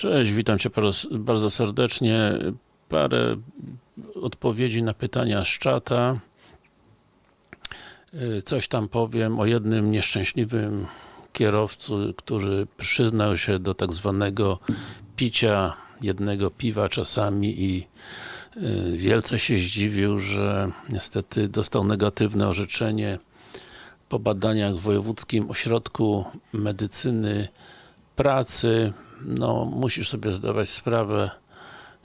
Cześć, witam Cię bardzo- serdecznie. Parę odpowiedzi na pytania z czata. Y, Coś tam powiem o jednym nieszczęśliwym kierowcy, który przyznał się do tak zwanego picia jednego piwa czasami i y, wielce się zdziwił, że niestety dostał negatywne orzeczenie po badaniach w Wojewódzkim Ośrodku Medycyny Pracy. No, musisz sobie zdawać sprawę,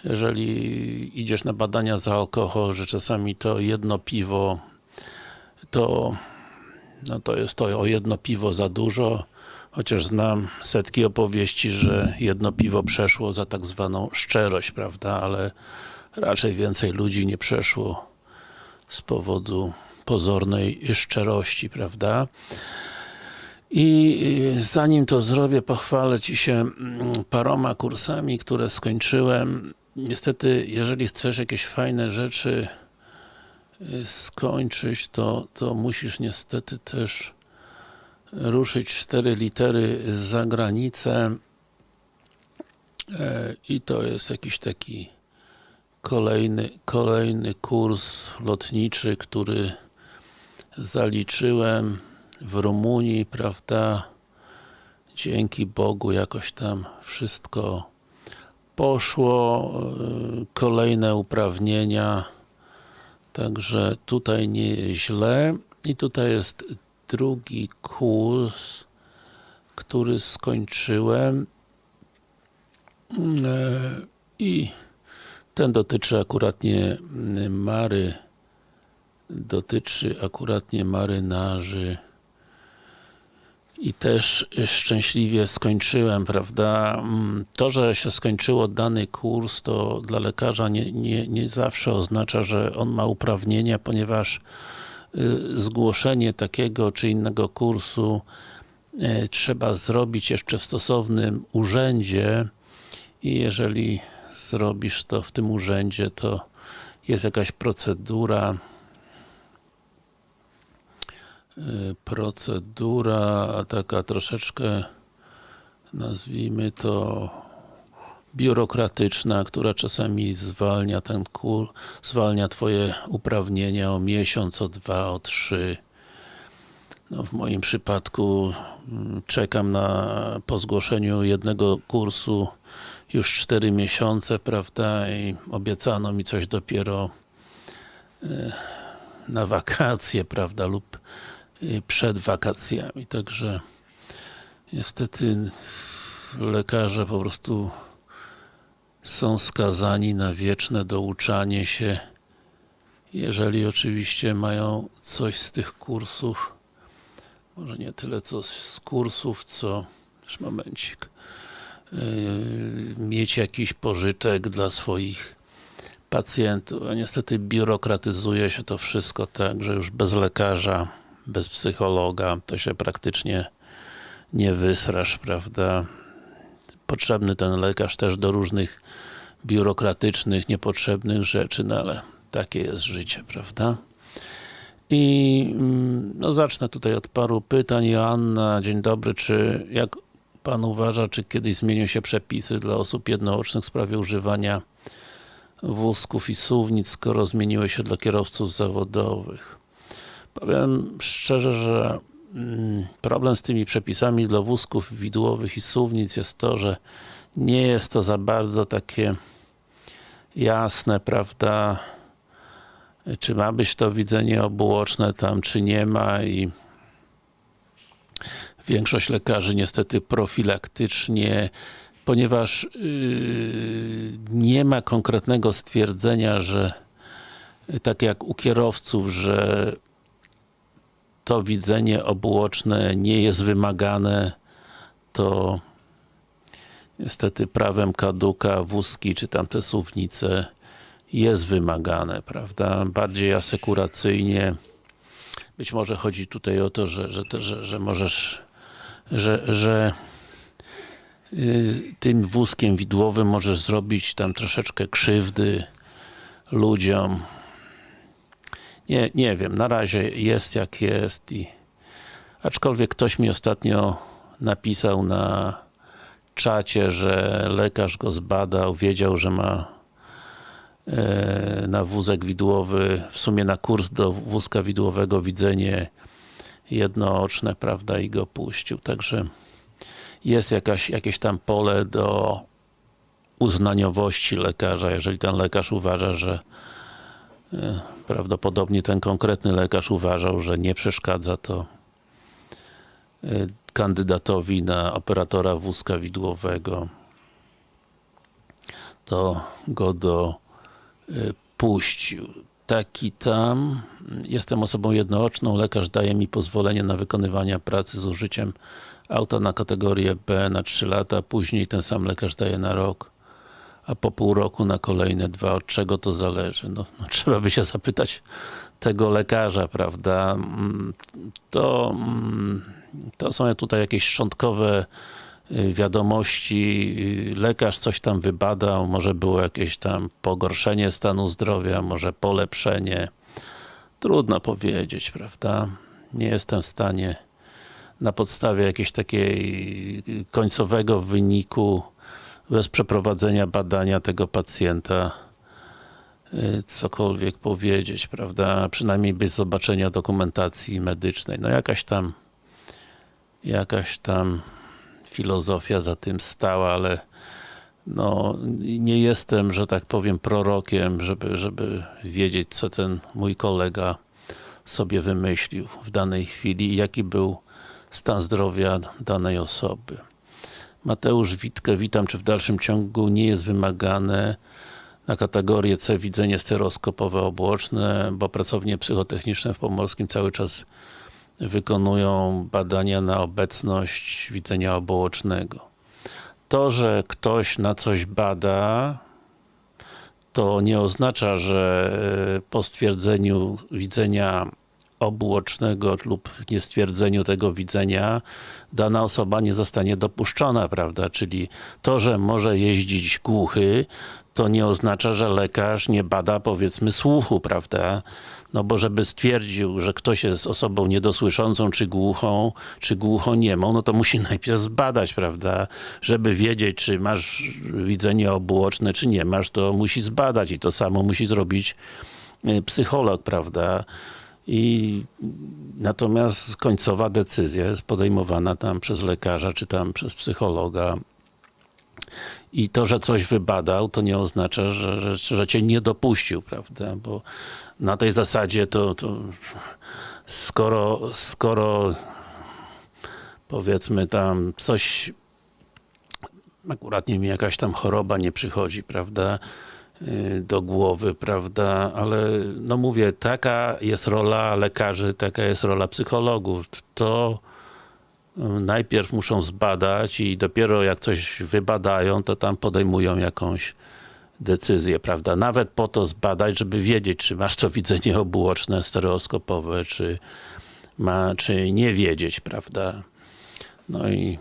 jeżeli idziesz na badania za alkohol, że czasami to jedno piwo to no to jest to o jedno piwo za dużo, chociaż znam setki opowieści, że jedno piwo przeszło za tak zwaną szczerość, prawda, ale raczej więcej ludzi nie przeszło z powodu pozornej szczerości, prawda. I y, zanim to zrobię, pochwalę Ci się mm, paroma kursami, które skończyłem. Niestety, jeżeli chcesz jakieś fajne rzeczy y, skończyć, to, to musisz niestety też ruszyć cztery litery za granicę E, i to jest jakiś taki kolejny, kolejny kurs lotniczy, który zaliczyłem w Rumunii, prawda? Dzięki Bogu jakoś tam wszystko poszło, yy, kolejne uprawnienia, także tutaj nie źle. I tutaj jest drugi kurs, który skończyłem Yy, i ten dotyczy akuratnie Mary dotyczy akuratnie marynarzy i też szczęśliwie skończyłem, prawda? To, że się skończyło dany kurs, to dla lekarza nie, nie, nie zawsze oznacza, że on ma uprawnienia, ponieważ y, zgłoszenie takiego czy innego kursu y, trzeba zrobić jeszcze w stosownym urzędzie i jeżeli zrobisz to w tym urzędzie, to jest jakaś procedura procedura taka troszeczkę nazwijmy to biurokratyczna, która czasami zwalnia ten kur, zwalnia twoje uprawnienia o miesiąc, o dwa, o trzy. No w moim przypadku mm, czekam na po zgłoszeniu jednego kursu już 4 miesiące, prawda, i obiecano mi coś dopiero e, na wakacje, prawda, lub przed wakacjami, także niestety lekarze po prostu są skazani na wieczne douczanie się, jeżeli oczywiście mają coś z tych kursów, może nie tyle co z kursów, co, już momencik, yy, mieć jakiś pożytek dla swoich pacjentów, a niestety biurokratyzuje się to wszystko tak, że już bez lekarza, bez psychologa, to się praktycznie nie wysrasz, prawda? Potrzebny ten lekarz też do różnych biurokratycznych, niepotrzebnych rzeczy, no ale takie jest życie, prawda? I mm, no zacznę tutaj od paru pytań. Joanna, dzień dobry, czy jak Pan uważa, czy kiedyś zmienią się przepisy dla osób jednoocznych w sprawie używania wózków i suwnic, skoro zmieniły się dla kierowców zawodowych? Powiem szczerze, że mm, problem z tymi przepisami dla wózków widłowych i suwnic jest to, że nie jest to za bardzo takie jasne, prawda, czy ma być to widzenie obuoczne tam, czy nie ma i większość lekarzy niestety profilaktycznie, ponieważ yy, nie ma konkretnego stwierdzenia, że tak jak u kierowców, że to widzenie obuoczne nie jest wymagane, to niestety prawem kaduka wózki, czy tamte suwnice jest wymagane, prawda? Bardziej asekuracyjnie. Być może chodzi tutaj o to, że, że, że, że możesz, że, że yy, tym wózkiem widłowym możesz zrobić tam troszeczkę krzywdy ludziom. Nie, nie wiem, na razie jest jak jest i aczkolwiek ktoś mi ostatnio napisał na czacie, że lekarz go zbadał, wiedział, że ma e, na wózek widłowy, w sumie na kurs do wózka widłowego widzenie jednooczne, prawda, i go puścił. Także jest jakaś, jakieś tam pole do uznaniowości lekarza, jeżeli ten lekarz uważa, że prawdopodobnie ten konkretny lekarz uważał, że nie przeszkadza to e, kandydatowi na operatora wózka widłowego to go do y, puścił. Taki tam, jestem osobą jednooczną, lekarz daje mi pozwolenie na wykonywanie pracy z użyciem auta na kategorię B na 3 lata, później ten sam lekarz daje na rok, a po pół roku na kolejne dwa. Od czego to zależy? No, no trzeba by się zapytać tego lekarza, prawda? Mm, To, mm, to są tutaj jakieś szczątkowe y, wiadomości, y, lekarz coś tam wybadał, może było jakieś tam pogorszenie stanu zdrowia, może polepszenie. Trudno powiedzieć, prawda? Nie jestem w stanie na podstawie jakiegoś takiej y, końcowego wyniku bez przeprowadzenia badania tego pacjenta y, cokolwiek powiedzieć, prawda? Przynajmniej bez zobaczenia dokumentacji medycznej. No jakaś tam jakaś tam filozofia za tym stała, ale no, nie jestem, że tak powiem, prorokiem, żeby, żeby wiedzieć, co ten mój kolega sobie wymyślił w danej chwili i jaki był stan zdrowia danej osoby. Mateusz Witkę, witam, czy w dalszym ciągu nie jest wymagane na kategorię C widzenie stereoskopowe obłoczne, bo pracownie psychotechniczne w Pomorskim cały czas wykonują badania na obecność widzenia obołocznego. To, że ktoś na coś bada, to nie oznacza, że e, po stwierdzeniu widzenia obuocznego lub niestwierdzeniu tego widzenia dana osoba nie zostanie dopuszczona, prawda? Czyli to, że może jeździć głuchy, to nie oznacza, że lekarz nie bada powiedzmy słuchu, prawda? No bo żeby stwierdził, że ktoś jest osobą niedosłyszącą, czy głuchą, czy głuchoniemą, no to musi najpierw zbadać, prawda? Żeby wiedzieć, czy masz widzenie obuoczne, czy nie masz, to musi zbadać i to samo musi zrobić y, psycholog, prawda? I natomiast końcowa decyzja jest podejmowana tam przez lekarza, czy tam przez psychologa. I to, że coś wybadał, to nie oznacza, że, że, że cię nie dopuścił, prawda? Bo na tej zasadzie to, to skoro, skoro powiedzmy tam coś akurat nie mi jakaś tam choroba nie przychodzi, prawda? Y, do głowy, prawda, ale no mówię, taka jest rola lekarzy, taka jest rola psychologów. To y, najpierw muszą zbadać i dopiero jak coś wybadają, to tam podejmują jakąś decyzję, prawda, nawet po to zbadać, żeby wiedzieć, czy masz to widzenie obuoczne, stereoskopowe, czy ma, czy nie wiedzieć, prawda. No i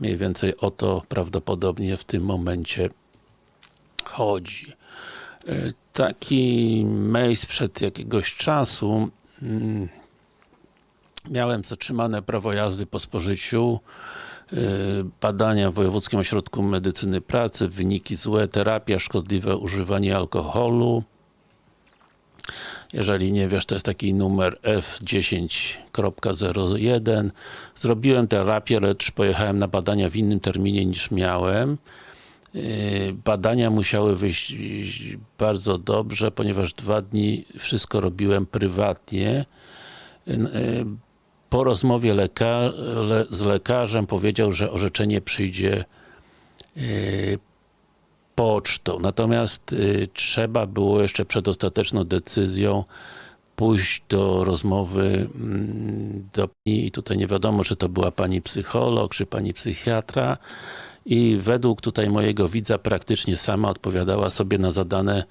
mniej więcej o to prawdopodobnie w tym momencie chodzi. E, Taki mail sprzed jakiegoś czasu mm, miałem zatrzymane prawo jazdy po spożyciu e, badania w Wojewódzkim Ośrodku Medycyny Pracy, wyniki złe, terapia, szkodliwe używanie alkoholu. Jeżeli nie wiesz, to jest taki numer F10.01 zrobiłem terapię, lecz pojechałem na badania w innym terminie niż miałem badania musiały wyjść bardzo dobrze, ponieważ dwa dni wszystko robiłem prywatnie. Yy, Po rozmowie leka le z lekarzem powiedział, że orzeczenie przyjdzie pocztą. Natomiast trzeba było jeszcze przed ostateczną decyzją pójść do rozmowy mm, do i tutaj nie wiadomo, czy to była pani psycholog, czy pani psychiatra i według tutaj mojego widza praktycznie sama odpowiadała sobie na zadane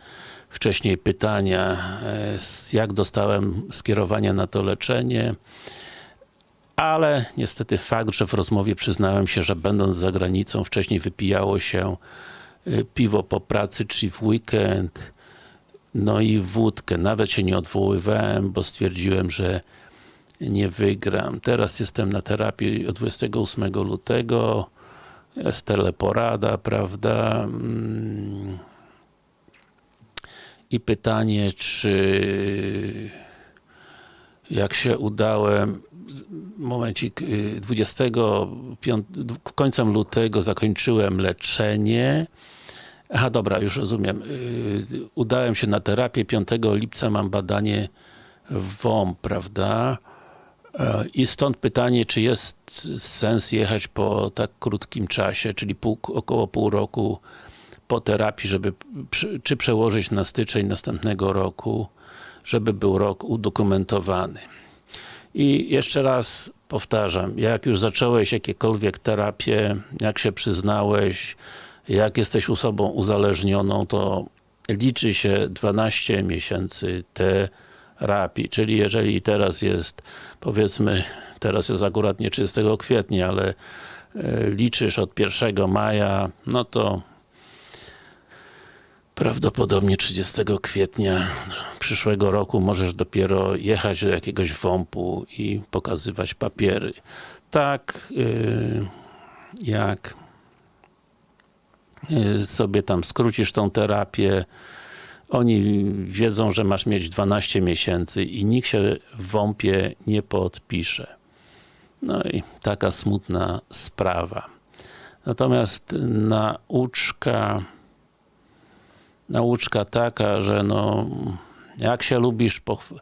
wcześniej pytania, e, jak dostałem skierowania na to leczenie, ale niestety fakt, że w rozmowie przyznałem się, że będąc za granicą wcześniej wypijało się e, piwo po pracy, czy w weekend, no i wódkę. Nawet się nie odwoływałem, bo stwierdziłem, że nie wygram. Teraz jestem na terapii od 28 lutego Jest teleporada, prawda? Mm. I pytanie, czy jak się udałem momencik, y, 25, końcem lutego zakończyłem leczenie. Aha, dobra, już rozumiem. Y, Udałem się na terapię, 5 lipca mam badanie WOMP, prawda? I stąd pytanie, czy jest sens jechać po tak krótkim czasie, czyli pół, około pół roku po terapii, żeby, czy przełożyć na styczeń następnego roku, żeby był rok udokumentowany. I jeszcze raz powtarzam, jak już zacząłeś jakiekolwiek terapię, jak się przyznałeś, jak jesteś osobą uzależnioną, to liczy się 12 miesięcy terapii, czyli jeżeli teraz jest, powiedzmy, teraz jest akurat nie 30 kwietnia, ale e, liczysz od 1 maja, no to Prawdopodobnie 30 kwietnia przyszłego roku możesz dopiero jechać do jakiegoś WOMP-u i pokazywać papiery. Tak yy, jak yy, sobie tam skrócisz tą terapię, oni wiedzą, że masz mieć 12 miesięcy i nikt się w WOMP-ie nie podpisze. No i taka smutna sprawa. Natomiast nauczka nauczka taka, że no jak się lubisz pochw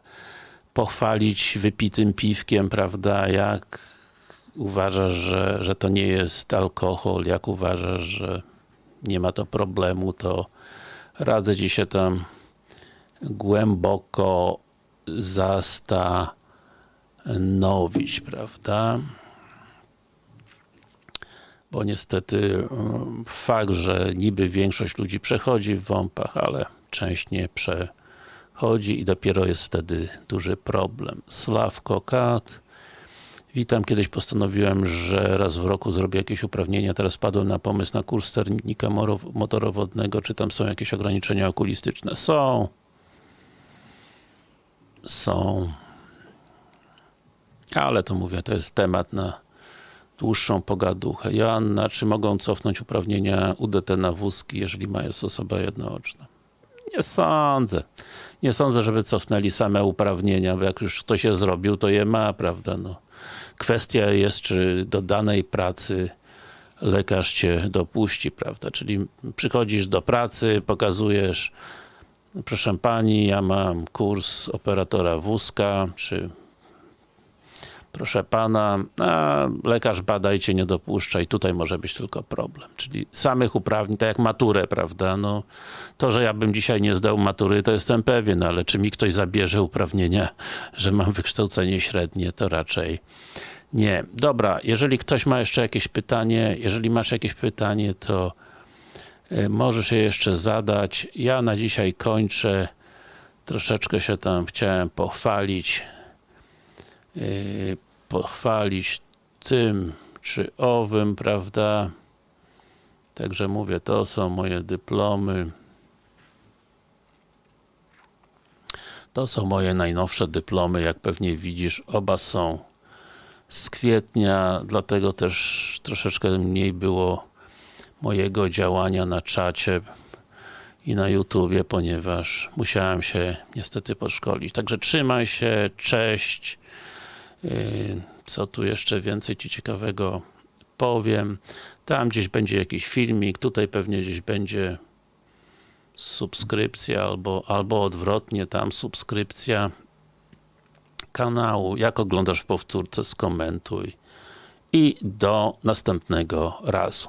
pochwalić wypitym piwkiem, prawda, jak uważasz, że, że to nie jest alkohol, jak uważasz, że nie ma to problemu, to radzę Ci się tam głęboko zastanowić, prawda? bo niestety um, fakt, że niby większość ludzi przechodzi w WOMP-ach, ale część nie przechodzi i dopiero jest wtedy duży problem. Sławko Kat. Witam, kiedyś postanowiłem, że raz w roku zrobię jakieś uprawnienia, teraz padłem na pomysł na kurs sternika motorowodnego, czy tam są jakieś ograniczenia okulistyczne? Są. Są. Ale to mówię, to jest temat na dłuższą pogaduchę. Joanna, czy mogą cofnąć uprawnienia UDT na wózki, jeżeli mają osoba jednooczna? Nie sądzę. Nie sądzę, żeby cofnęli same uprawnienia, bo jak już ktoś je zrobił, to je ma, prawda? No. Kwestia jest, czy do danej pracy lekarz cię dopuści, prawda? Czyli przychodzisz do pracy, pokazujesz proszę pani, ja mam kurs operatora wózka, czy proszę pana, a lekarz bada i cię nie dopuszcza i tutaj może być tylko problem. Czyli samych uprawnień, tak jak maturę, prawda, no to, że ja bym dzisiaj nie zdał matury, to jestem pewien, ale czy mi ktoś zabierze uprawnienia, że mam wykształcenie średnie, to raczej nie. Dobra, jeżeli ktoś ma jeszcze jakieś pytanie, jeżeli masz jakieś pytanie, to y, możesz je jeszcze zadać. Ja na dzisiaj kończę. Troszeczkę się tam chciałem pochwalić. Pochwalić tym czy owym, prawda? Także mówię, to są moje dyplomy. To są moje najnowsze dyplomy, jak pewnie widzisz, oba są z kwietnia, dlatego też troszeczkę mniej było mojego działania na czacie i na YouTubie, ponieważ musiałem się niestety podszkolić. Także trzymaj się, cześć. Yy, Co tu jeszcze więcej Ci ciekawego powiem. Tam gdzieś będzie jakiś filmik, tutaj pewnie gdzieś będzie subskrypcja albo, albo odwrotnie, tam subskrypcja kanału. Jak oglądasz w powtórce, skomentuj i do następnego razu.